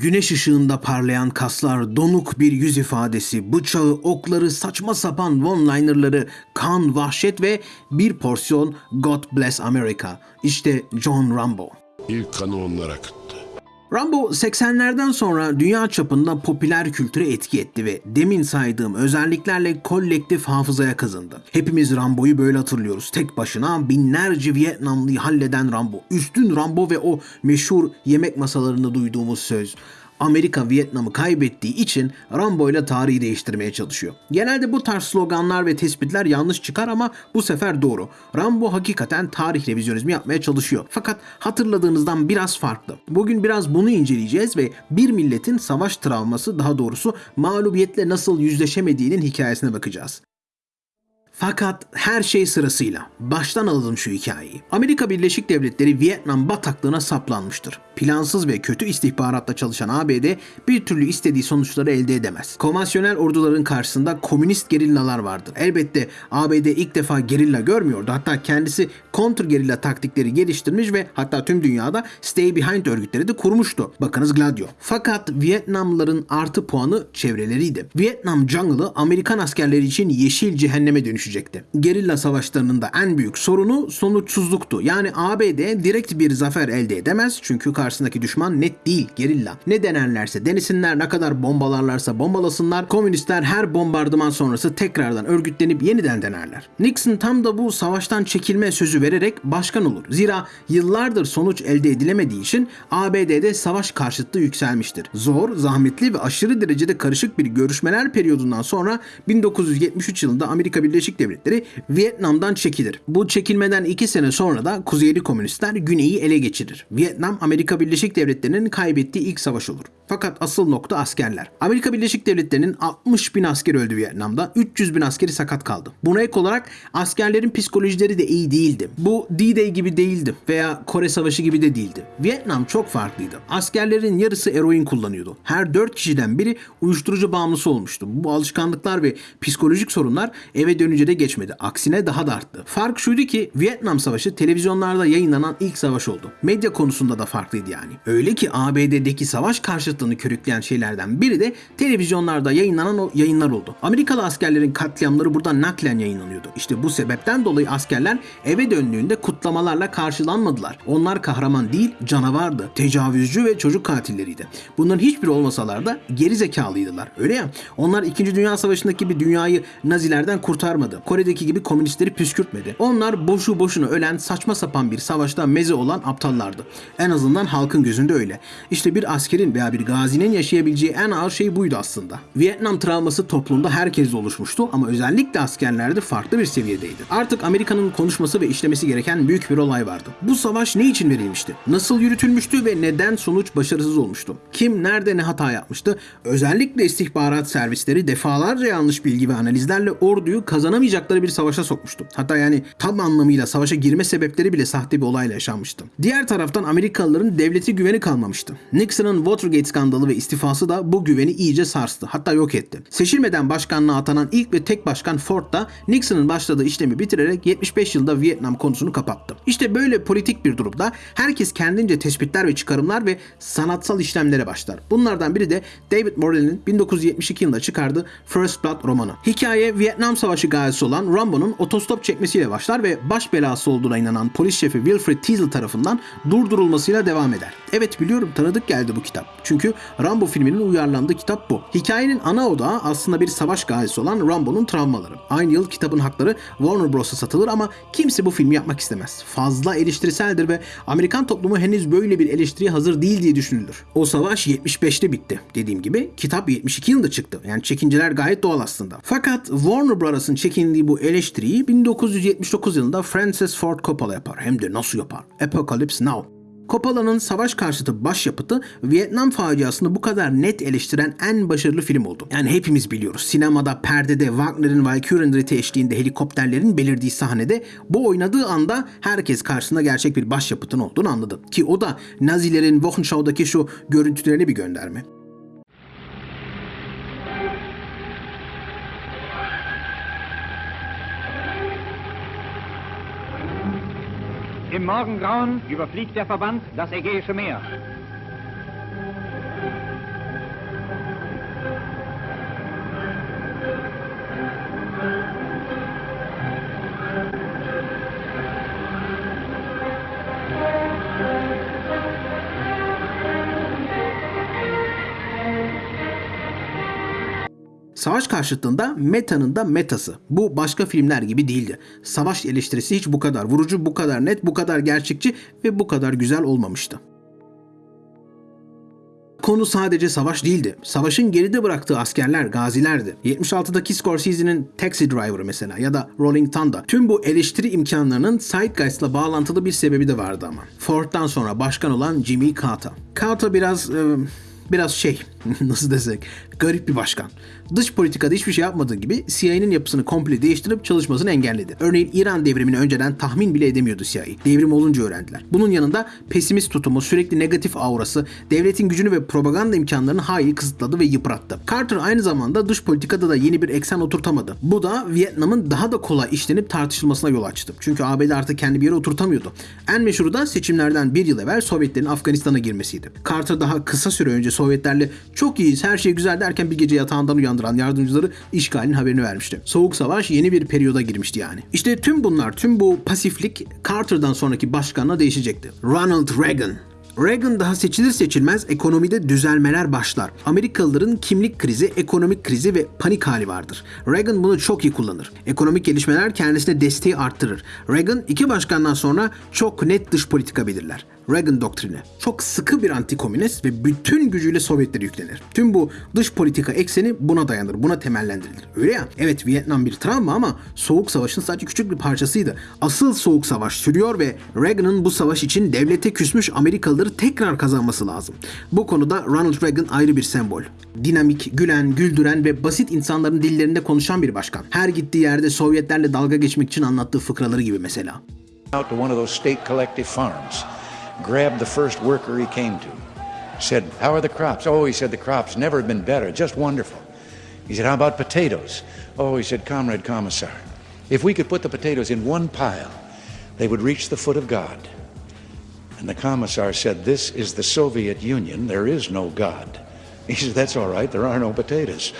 Güneş ışığında parlayan kaslar, donuk bir yüz ifadesi, bıçağı, okları, saçma sapan one-linerları, kan, vahşet ve bir porsiyon God Bless America. İşte John Rambo. İlk kanı onlar akıttı. Rambo 80'lerden sonra dünya çapında popüler kültüre etki etti ve demin saydığım özelliklerle kolektif hafızaya kazındı. Hepimiz Rambo'yu böyle hatırlıyoruz. Tek başına binlerce Vietnamlıyı halleden Rambo. Üstün Rambo ve o meşhur yemek masalarında duyduğumuz söz. Amerika Vietnam'ı kaybettiği için Rambo ile tarihi değiştirmeye çalışıyor. Genelde bu tarz sloganlar ve tespitler yanlış çıkar ama bu sefer doğru. Rambo hakikaten tarih revizyonizmi yapmaya çalışıyor. Fakat hatırladığınızdan biraz farklı. Bugün biraz bunu inceleyeceğiz ve bir milletin savaş travması daha doğrusu mağlubiyetle nasıl yüzleşemediğinin hikayesine bakacağız. Fakat her şey sırasıyla. Baştan alalım şu hikayeyi. Amerika Birleşik Devletleri Vietnam bataklığına saplanmıştır. Plansız ve kötü istihbaratla çalışan ABD bir türlü istediği sonuçları elde edemez. Konvansiyonel orduların karşısında komünist gerillalar vardır. Elbette ABD ilk defa gerilla görmüyordu. Hatta kendisi kontra gerilla taktikleri geliştirmiş ve hatta tüm dünyada Stay Behind örgütleri de kurmuştu. Bakınız Gladio. Fakat Vietnamlıların artı puanı çevreleriydi. Vietnam Jungle'ı Amerikan askerleri için yeşil cehenneme dönüşecekti. Gerilla savaşlarının da en büyük sorunu sonuçsuzluktu. Yani ABD direkt bir zafer elde edemez çünkü karşısındaki düşman net değil gerilla. Ne denerlerse denesinler ne kadar bombalarlarsa bombalasınlar komünistler her bombardıman sonrası tekrardan örgütlenip yeniden denerler. Nixon tam da bu savaştan çekilme sözü vererek başkan olur. Zira yıllardır sonuç elde edilemediği için ABD'de savaş karşıtlığı yükselmiştir. Zor, zahmetli ve aşırı derecede karışık bir görüşmeler periyodundan sonra 1973 yılında Amerika Birleşik Devletleri Vietnam'dan çekilir. Bu çekilmeden iki sene sonra da Kuzeyli Komünistler Güney'i ele geçirir. Vietnam Amerika Birleşik Devletleri'nin kaybettiği ilk savaş olur. Fakat asıl nokta askerler. Amerika Birleşik Devletleri'nin 60 bin asker öldü Vietnam'da, 300 bin askeri sakat kaldı. Buna ek olarak askerlerin psikolojileri de iyi değildi. Bu D-Day gibi değildi veya Kore Savaşı gibi de değildi. Vietnam çok farklıydı. Askerlerin yarısı eroin kullanıyordu. Her 4 kişiden biri uyuşturucu bağımlısı olmuştu. Bu alışkanlıklar ve psikolojik sorunlar eve dönünce de geçmedi. Aksine daha da arttı. Fark şuydu ki Vietnam Savaşı televizyonlarda yayınlanan ilk savaş oldu. Medya konusunda da farklıydı yani. Öyle ki ABD'deki savaş karşıtlığını körükleyen şeylerden biri de televizyonlarda yayınlanan o yayınlar oldu. Amerikalı askerlerin katliamları buradan naklen yayınlanıyordu. İşte bu sebepten dolayı askerler eve döndüğünde kutlamalarla karşılanmadılar. Onlar kahraman değil, canavardı, tecavüzcü ve çocuk katilleriydi. Bunların hiçbiri olmasalar da geri zekalıydılar. Öyle ya. Onlar 2. Dünya Savaşı'ndaki gibi dünyayı Nazilerden kurtarmadı. Kore'deki gibi komünistleri püskürtmedi. Onlar boşu boşuna ölen saçma sapan bir savaşta meze olan aptallardı. En azından halkın gözünde öyle. İşte bir askerin veya bir gazinin yaşayabileceği en ağır şey buydu aslında. Vietnam travması toplumda herkeste oluşmuştu ama özellikle askerlerde farklı bir seviyedeydi. Artık Amerika'nın konuşması ve işlemesi gereken büyük bir olay vardı. Bu savaş ne için verilmişti? Nasıl yürütülmüştü ve neden sonuç başarısız olmuştu? Kim nerede ne hata yapmıştı? Özellikle istihbarat servisleri defalarca yanlış bilgi ve analizlerle orduyu kazanamayacakları bir savaşa sokmuştu. Hatta yani tam anlamıyla savaşa girme sebepleri bile sahte bir olayla yaşanmıştı. Diğer taraftan Amerikalıların devleti güveni kalmamıştı. Nixon'ın Watergate skandalı ve istifası da bu güveni iyice sarstı. Hatta yok etti. Seçilmeden başkanlığa atanan ilk ve tek başkan Ford da Nixon'ın başladığı işlemi bitirerek 75 yılda Vietnam konusunu kapattı. İşte böyle politik bir durumda herkes kendince tespitler ve çıkarımlar ve sanatsal işlemlere başlar. Bunlardan biri de David Morley'nin 1972 yılında çıkardığı First Blood romanı. Hikaye Vietnam Savaşı gazisi olan Rambo'nun otostop çekmesiyle başlar ve baş belası olduğuna inanan polis şefi Wilfred Teasle tarafından durdurulmasıyla devam eder. Evet biliyorum tanıdık geldi bu kitap. Çünkü Rambo filminin uyarlandığı kitap bu. Hikayenin ana odağı aslında bir savaş gazisi olan Rambo'nun travmaları. Aynı yıl kitabın hakları Warner Bros'a satılır ama kimse bu filmi yapmak istemez. Fazla eleştiriseldir ve Amerikan toplumu henüz böyle bir eleştiriye hazır değil diye düşünülür. O savaş 75'te bitti. Dediğim gibi kitap 72 yılında çıktı. Yani çekinceler gayet doğal aslında. Fakat Warner Bros'ın çekindiği bu eleştiriyi 1979 yılında Francis Ford Coppola yapar. Hem de nasıl yapar? Apocalypse Now. Coppola'nın savaş karşıtı başyapıtı Vietnam faciasını bu kadar net eleştiren en başarılı film oldu. Yani hepimiz biliyoruz. Sinemada perdede Wagner'in Valkyrien eşliğinde helikopterlerin belirdiği sahnede bu oynadığı anda herkes karşısında gerçek bir başyapıtın olduğunu anladı. Ki o da Nazilerin Wochenschau'daki şu görüntülerine bir gönderme. Im Morgengrauen überfliegt der Verband das Ägäische Meer. Savaş karşıtında metanın da metası. Bu başka filmler gibi değildi. Savaş eleştirisi hiç bu kadar vurucu, bu kadar net, bu kadar gerçekçi ve bu kadar güzel olmamıştı. Konu sadece savaş değildi. Savaşın geride bıraktığı askerler, gazilerdi. 76'daki Scorsese'nin Taxi Driver mesela ya da Rolling Thunder. Tüm bu eleştiri imkanlarının Zeitgeist'la bağlantılı bir sebebi de vardı ama. Ford'dan sonra başkan olan Jimmy Carter. Carter biraz... e, biraz şey nasıl desek garip bir başkan. Dış politikada hiçbir şey yapmadığı gibi CIA'nin yapısını komple değiştirip çalışmasını engelledi. Örneğin İran devrimini önceden tahmin bile edemiyordu CIA. Devrim olunca öğrendiler. Bunun yanında pesimist tutumu, sürekli negatif aurası, devletin gücünü ve propaganda imkanlarını hayli kısıtladı ve yıprattı. Carter aynı zamanda dış politikada da yeni bir eksen oturtamadı. Bu da Vietnam'ın daha da kolay işlenip tartışılmasına yol açtı. Çünkü ABD artık kendi bir yere oturtamıyordu. En meşhuru da seçimlerden bir yıl evvel Sovyetlerin Afganistan'a girmesiydi. Carter daha kısa süre önce Sovyetlerle çok iyiyiz, her şey güzel derken bir gece yatağından uyandıran yardımcıları işgalin haberini vermişti. Soğuk savaş yeni bir periyoda girmişti yani. İşte tüm bunlar, tüm bu pasiflik Carter'dan sonraki başkanla değişecekti. Ronald Reagan. Reagan daha seçilir seçilmez ekonomide düzelmeler başlar. Amerikalıların kimlik krizi, ekonomik krizi ve panik hali vardır. Reagan bunu çok iyi kullanır. Ekonomik gelişmeler kendisine desteği arttırır. Reagan iki başkandan sonra çok net dış politika belirler. Reagan doktrini. Çok sıkı bir antikomünist ve bütün gücüyle Sovyetlere yüklenir. Tüm bu dış politika ekseni buna dayanır, buna temellendirilir. Öyle ya, evet Vietnam bir travma ama Soğuk Savaş'ın sadece küçük bir parçasıydı. Asıl Soğuk Savaş sürüyor ve Reagan'ın bu savaş için devlete küsmüş Amerikalıları tekrar kazanması lazım. Bu konuda Ronald Reagan ayrı bir sembol. Dinamik, gülen, güldüren ve basit insanların dillerinde konuşan bir başkan. Her gittiği yerde Sovyetlerle dalga geçmek için anlattığı fıkraları gibi mesela. out to one of those state collective farms, grabbed the first worker he came to, said, How are the crops? Oh, he said, The crops never have been better, just wonderful. He said, How about potatoes? Oh, he said, Comrade Commissar, if we could put the potatoes in one pile, they would reach the foot of God. And the commissar said, This is the Soviet Union, there is no God. He said, That's all right, there are no potatoes.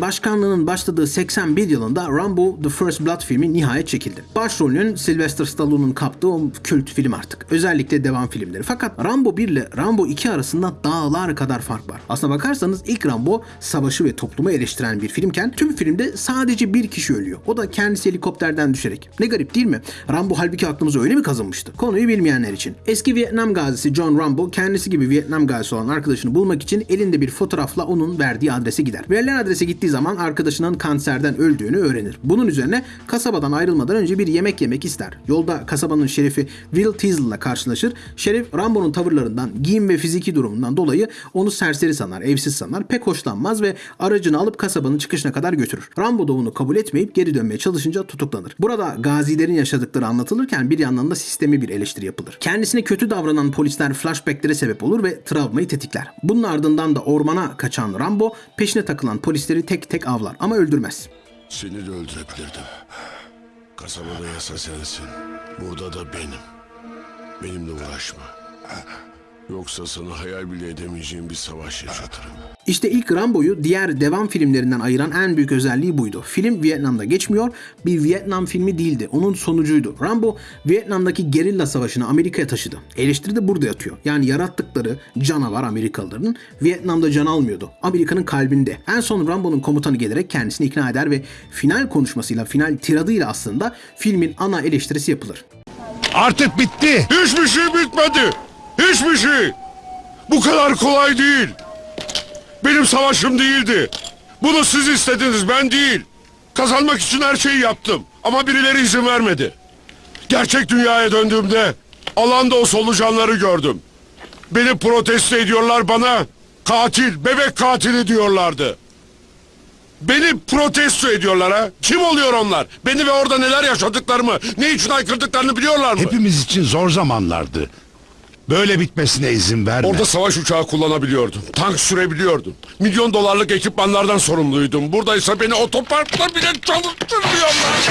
Başkanlığının başladığı 81 yılında Rambo The First Blood filmi nihayet çekildi. Başrolünün Sylvester Stallone'un kaptığı o kült film artık. Özellikle devam filmleri. Fakat Rambo 1 ile Rambo 2 arasında dağlar kadar fark var. Aslına bakarsanız ilk Rambo savaşı ve toplumu eleştiren bir filmken tüm filmde sadece bir kişi ölüyor. O da kendisi helikopterden düşerek. Ne garip değil mi? Rambo halbuki aklımıza öyle mi kazınmıştı? Konuyu bilmeyenler için. Eski Vietnam gazisi John Rambo kendisi gibi Vietnam gazisi olan arkadaşını bulmak için elinde bir fotoğrafla onun verdiği adrese gider. Verilen adrese gittiği zaman arkadaşının kanserden öldüğünü öğrenir. Bunun üzerine kasabadan ayrılmadan önce bir yemek yemek ister. Yolda kasabanın şerifi Will Teasle ile karşılaşır. Şerif Rambo'nun tavırlarından, giyim ve fiziki durumundan dolayı onu serseri sanar, evsiz sanar, pek hoşlanmaz ve aracını alıp kasabanın çıkışına kadar götürür. Rambo da bunu kabul etmeyip geri dönmeye çalışınca tutuklanır. Burada gazilerin yaşadıkları anlatılırken bir yandan da sistemi bir eleştiri yapılır. Kendisine kötü davranan polisler flashbacklere sebep olur ve travmayı tetikler. Bunun ardından da ormana kaçan Rambo peşine takılan polisleri tek tek avlar ama öldürmez. Seni de öldürebilirdim. Kasabada yasa sensin. Burada da benim. Benimle uğraşma. Yoksa sana hayal bile edemeyeceğim bir savaş yaşatırım. İşte ilk Rambo'yu diğer devam filmlerinden ayıran en büyük özelliği buydu. Film Vietnam'da geçmiyor, bir Vietnam filmi değildi, onun sonucuydu. Rambo, Vietnam'daki gerilla savaşını Amerika'ya taşıdı. Eleştiri de burada yatıyor. Yani yarattıkları canavar Amerikalıların Vietnam'da can almıyordu. Amerika'nın kalbinde. En son Rambo'nun komutanı gelerek kendisini ikna eder ve final konuşmasıyla, final tiradıyla aslında filmin ana eleştirisi yapılır. Artık bitti. Hiçbir şey bitmedi. Hiçbir şey. Bu kadar kolay değil. Benim savaşım değildi. Bunu siz istediniz ben değil. Kazanmak için her şeyi yaptım. Ama birileri izin vermedi. Gerçek dünyaya döndüğümde alanda o solucanları gördüm. Beni protesto ediyorlar bana. Katil, bebek katili diyorlardı. Beni protesto ediyorlar ha. Kim oluyor onlar? Beni ve orada neler yaşadıklarımı, ne için aykırdıklarını biliyorlar mı? Hepimiz için zor zamanlardı. Böyle bitmesine izin verme. Orada savaş uçağı kullanabiliyordum. Tank sürebiliyordum. Milyon dolarlık ekipmanlardan sorumluydum. Buradaysa beni otoparkta bile çalıştırmıyorlar.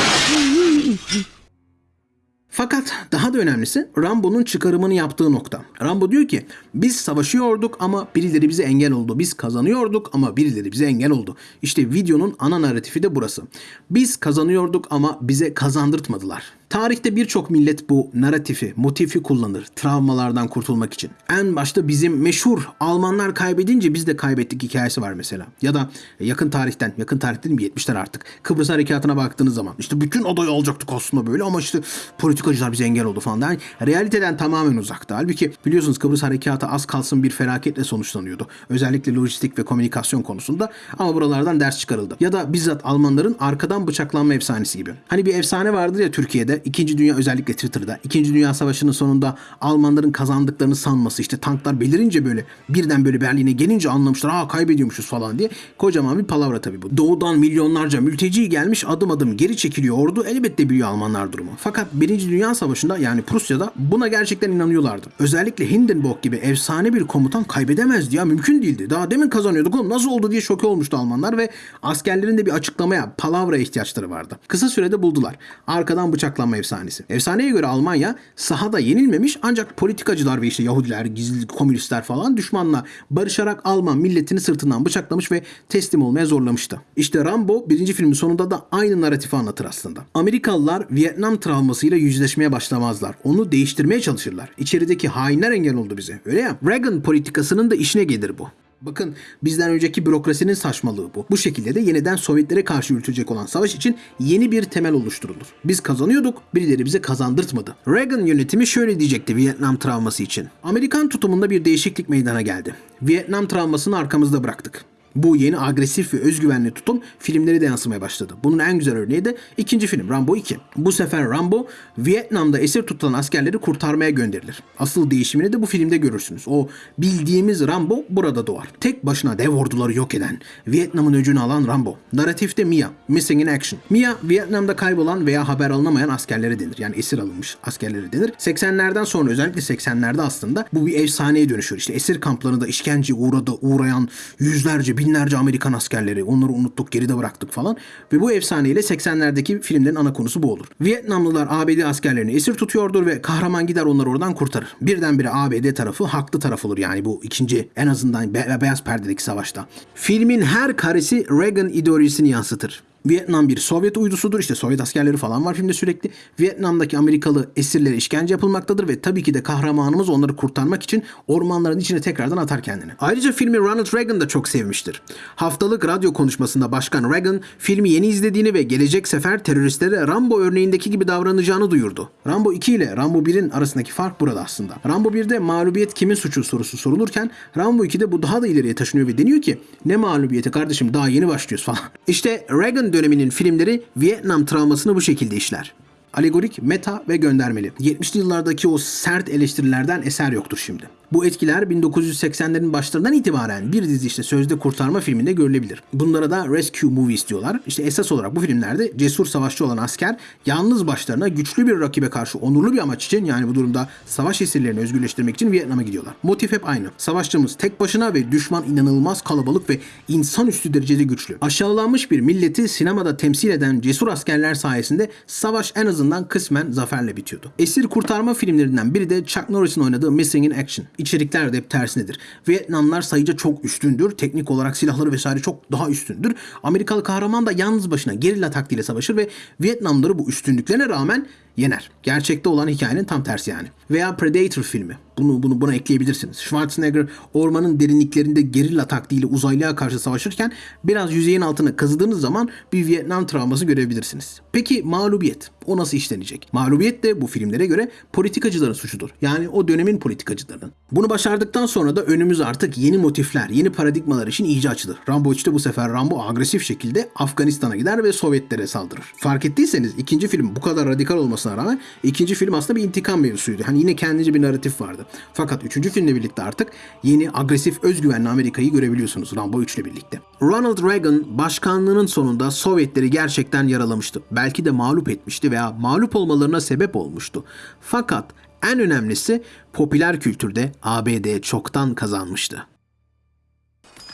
Fakat daha da önemlisi Rambo'nun çıkarımını yaptığı nokta. Rambo diyor ki biz savaşıyorduk ama birileri bize engel oldu. Biz kazanıyorduk ama birileri bize engel oldu. İşte videonun ana narratifi de burası. Biz kazanıyorduk ama bize kazandırtmadılar. Tarihte birçok millet bu narratifi, motifi kullanır travmalardan kurtulmak için. En başta bizim meşhur Almanlar kaybedince biz de kaybettik hikayesi var mesela. Ya da yakın tarihten, yakın tarih dedim 70'ler artık. Kıbrıs Harekatı'na baktığınız zaman işte bütün adayı alacaktık aslında böyle ama işte politikacılar bize engel oldu falan. Yani realiteden tamamen uzakta. Halbuki biliyorsunuz Kıbrıs Harekatı az kalsın bir felaketle sonuçlanıyordu. Özellikle lojistik ve komünikasyon konusunda ama buralardan ders çıkarıldı. Ya da bizzat Almanların arkadan bıçaklanma efsanesi gibi. Hani bir efsane vardır ya Türkiye'de, İkinci Dünya özellikle Twitter'da. İkinci Dünya Savaşı'nın sonunda Almanların kazandıklarını sanması işte tanklar belirince böyle birden böyle Berlin'e gelince anlamışlar aa kaybediyormuşuz falan diye. Kocaman bir palavra tabii bu. Doğudan milyonlarca mülteci gelmiş adım adım geri çekiliyor ordu. Elbette biliyor Almanlar durumu. Fakat Birinci Dünya Savaşı'nda yani Prusya'da buna gerçekten inanıyorlardı. Özellikle Hindenburg gibi efsane bir komutan kaybedemezdi ya mümkün değildi. Daha demin kazanıyorduk oğlum nasıl oldu diye şoke olmuştu Almanlar ve askerlerin de bir açıklamaya, palavraya ihtiyaçları vardı. Kısa sürede buldular. Arkadan bıçaklanma efsanesi. Efsaneye göre Almanya sahada yenilmemiş ancak politikacılar ve işte Yahudiler, gizli komünistler falan düşmanla barışarak Alman milletini sırtından bıçaklamış ve teslim olmaya zorlamıştı. İşte Rambo birinci filmin sonunda da aynı narratifi anlatır aslında. Amerikalılar Vietnam travmasıyla yüzleşmeye başlamazlar. Onu değiştirmeye çalışırlar. İçerideki hainler engel oldu bize. Öyle ya. Reagan politikasının da işine gelir bu. Bakın bizden önceki bürokrasinin saçmalığı bu. Bu şekilde de yeniden Sovyetlere karşı yürütülecek olan savaş için yeni bir temel oluşturulur. Biz kazanıyorduk, birileri bize kazandırtmadı. Reagan yönetimi şöyle diyecekti Vietnam travması için. Amerikan tutumunda bir değişiklik meydana geldi. Vietnam travmasını arkamızda bıraktık. Bu yeni agresif ve özgüvenli tutum filmleri de yansımaya başladı. Bunun en güzel örneği de ikinci film Rambo 2. Bu sefer Rambo Vietnam'da esir tutulan askerleri kurtarmaya gönderilir. Asıl değişimini de bu filmde görürsünüz. O bildiğimiz Rambo burada doğar. Tek başına dev orduları yok eden, Vietnam'ın öcünü alan Rambo. Narratifte Mia, Missing in Action. Mia, Vietnam'da kaybolan veya haber alınamayan askerlere denir. Yani esir alınmış askerlere denir. 80'lerden sonra özellikle 80'lerde aslında bu bir efsaneye dönüşüyor. İşte esir kamplarında işkence uğradı, uğrayan yüzlerce, binlerce Amerikan askerleri. Onları unuttuk, geride bıraktık falan. Ve bu efsaneyle 80'lerdeki filmlerin ana konusu bu olur. Vietnamlılar ABD askerlerini esir tutuyordur ve kahraman gider onları oradan kurtarır. Birdenbire ABD tarafı haklı taraf olur yani bu ikinci en azından be- beyaz perdedeki savaşta. Filmin her karesi Reagan ideolojisini yansıtır. Vietnam bir Sovyet uydusudur. İşte Sovyet askerleri falan var filmde sürekli. Vietnam'daki Amerikalı esirlere işkence yapılmaktadır ve tabii ki de kahramanımız onları kurtarmak için ormanların içine tekrardan atar kendini. Ayrıca filmi Ronald Reagan da çok sevmiştir. Haftalık radyo konuşmasında Başkan Reagan filmi yeni izlediğini ve gelecek sefer teröristlere Rambo örneğindeki gibi davranacağını duyurdu. Rambo 2 ile Rambo 1'in arasındaki fark burada aslında. Rambo 1'de mağlubiyet kimin suçu sorusu sorulurken Rambo 2'de bu daha da ileriye taşınıyor ve deniyor ki ne mağlubiyeti kardeşim daha yeni başlıyoruz falan. İşte Reagan döneminin filmleri Vietnam travmasını bu şekilde işler. Alegorik, meta ve göndermeli. 70'li yıllardaki o sert eleştirilerden eser yoktur şimdi. Bu etkiler 1980'lerin başlarından itibaren bir dizi işte Sözde Kurtarma filminde görülebilir. Bunlara da Rescue Movies diyorlar. İşte esas olarak bu filmlerde cesur savaşçı olan asker yalnız başlarına güçlü bir rakibe karşı onurlu bir amaç için yani bu durumda savaş esirlerini özgürleştirmek için Vietnam'a gidiyorlar. Motif hep aynı. Savaşçımız tek başına ve düşman inanılmaz kalabalık ve insanüstü derecede güçlü. Aşağılanmış bir milleti sinemada temsil eden cesur askerler sayesinde savaş en azından kısmen zaferle bitiyordu. Esir kurtarma filmlerinden biri de Chuck Norris'in oynadığı Missing in Action. İçerikler de hep tersinedir. Vietnamlar sayıca çok üstündür. Teknik olarak silahları vesaire çok daha üstündür. Amerikalı kahraman da yalnız başına gerilla taktiğiyle savaşır ve Vietnamları bu üstünlüklerine rağmen yener. Gerçekte olan hikayenin tam tersi yani. Veya Predator filmi. Bunu bunu buna ekleyebilirsiniz. Schwarzenegger ormanın derinliklerinde gerilla taktiğiyle uzaylıya karşı savaşırken biraz yüzeyin altına kazıdığınız zaman bir Vietnam travması görebilirsiniz. Peki mağlubiyet? O nasıl işlenecek? Mağlubiyet de bu filmlere göre politikacıların suçudur. Yani o dönemin politikacılarının. Bunu başardıktan sonra da önümüz artık yeni motifler, yeni paradigmalar için iyice açılır. Rambo 3'te bu sefer Rambo agresif şekilde Afganistan'a gider ve Sovyetlere saldırır. Fark ettiyseniz ikinci film bu kadar radikal olmasına rağmen ikinci film aslında bir intikam mevzusuydu. Hani yine kendince bir narratif vardı. Fakat üçüncü filmle birlikte artık yeni agresif özgüvenli Amerika'yı görebiliyorsunuz Rambo 3 ile birlikte. Ronald Reagan başkanlığının sonunda Sovyetleri gerçekten yaralamıştı. Belki de mağlup etmişti veya mağlup olmalarına sebep olmuştu. Fakat en önemlisi popüler kültürde ABD çoktan kazanmıştı.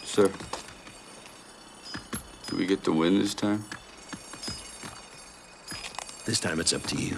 Sir, do we get to win this time? This time it's up to you.